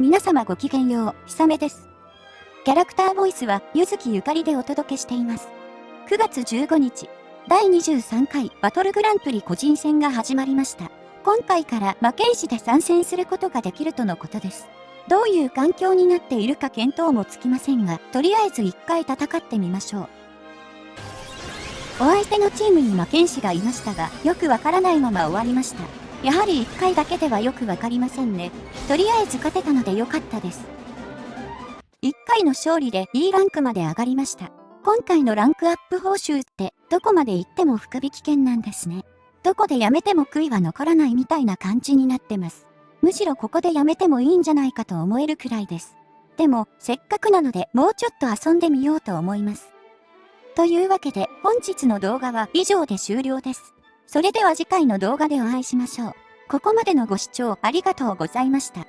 皆様ごきげんよう、ひさめです。キャラクターボイスは、ゆずきゆかりでお届けしています。9月15日、第23回バトルグランプリ個人戦が始まりました。今回から魔剣士で参戦することができるとのことです。どういう環境になっているか見当もつきませんが、とりあえず一回戦ってみましょう。お相手のチームに魔剣士がいましたが、よくわからないまま終わりました。やはり1回だけではよくわかりませんね。とりあえず勝てたのでよかったです。1回の勝利で E ランクまで上がりました。今回のランクアップ報酬ってどこまで行っても福引券なんですね。どこでやめても悔いは残らないみたいな感じになってます。むしろここでやめてもいいんじゃないかと思えるくらいです。でも、せっかくなのでもうちょっと遊んでみようと思います。というわけで本日の動画は以上で終了です。それでは次回の動画でお会いしましょう。ここまでのご視聴ありがとうございました。